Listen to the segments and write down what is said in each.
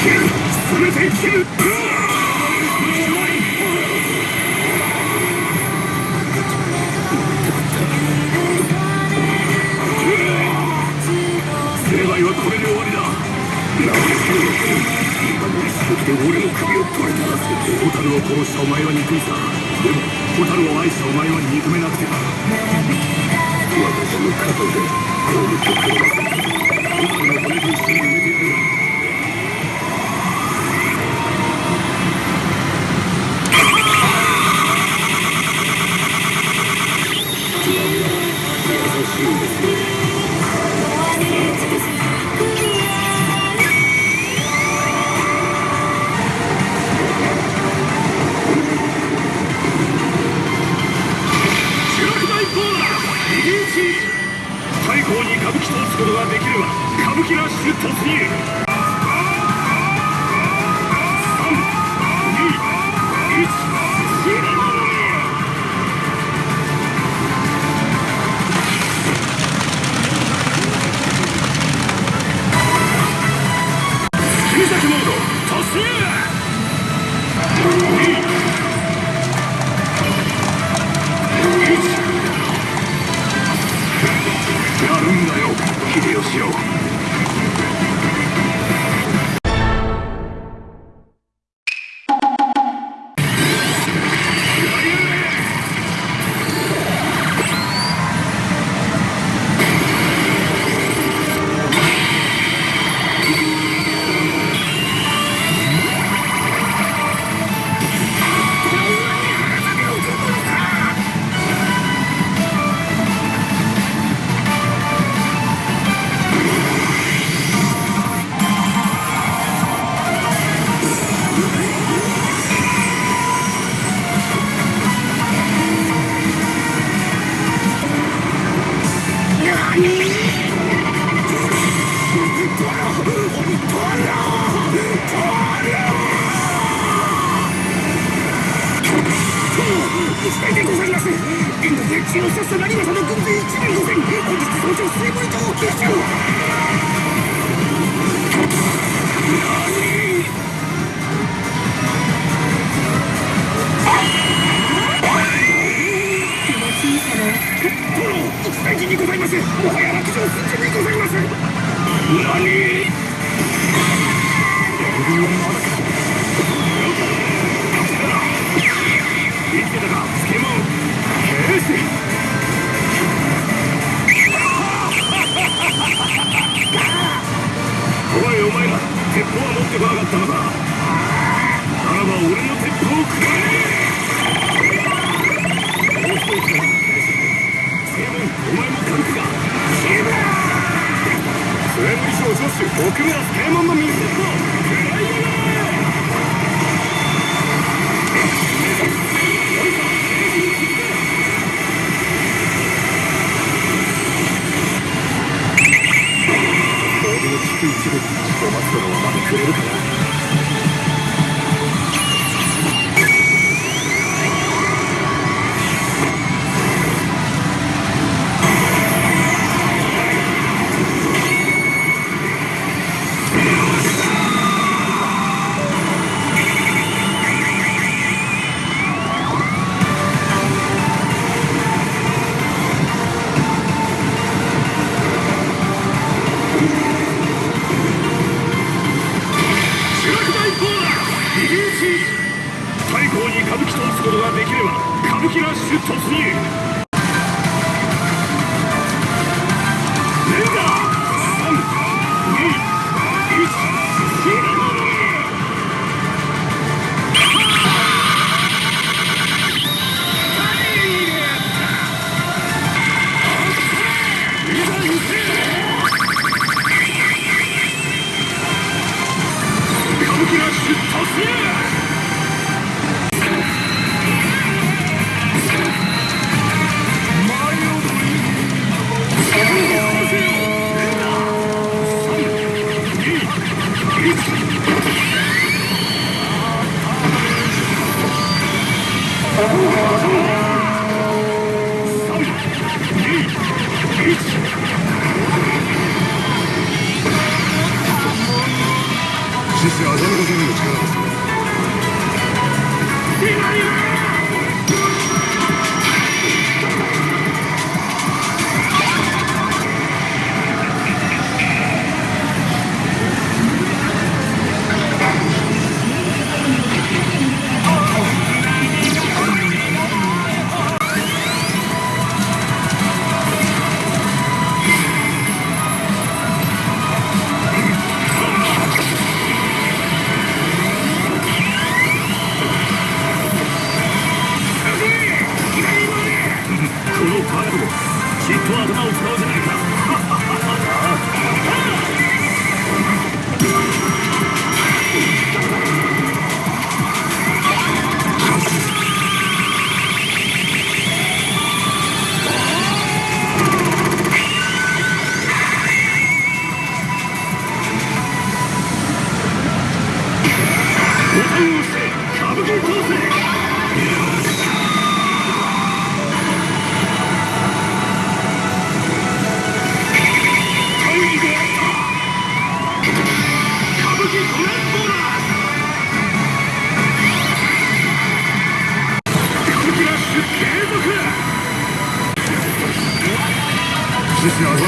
切る全て切る成敗はこれで終わりだなぜ今の一撃で俺の首を取れた蛍を殺したお前は憎いさでも蛍を愛したお前は憎めなくてな私の肩で攻撃をくれ蛍の骨と一緒に埋めてやる突入でございます現在で血を刺した。成政の軍勢一万五千本日早朝水森島を結集殿一大事にございますもはや落城寸前にございます何鉄砲は持ってこなかったのか。ならば俺の鉄砲をくれ。もう一人来たスケモンお前も軽くかシブ末森賞助手奥村スケモンの水鉄砲太閤に歌舞伎と打つことができれば歌舞伎ラッシュ突入 실수 야생 고생을 잘하고 있습니다. Just know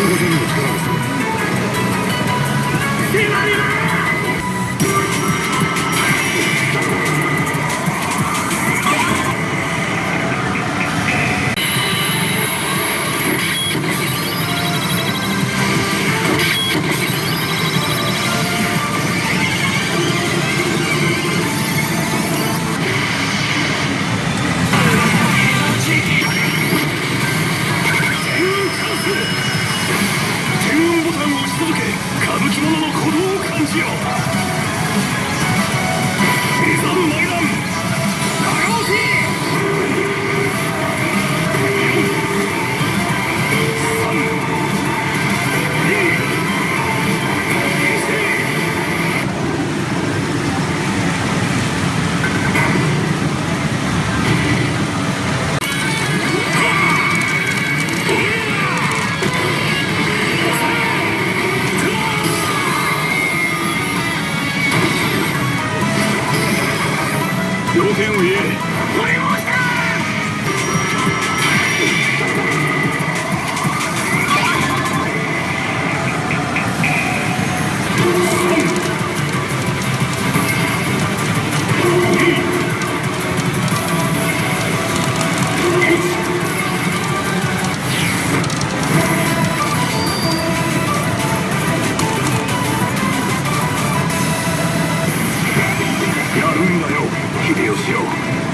よう。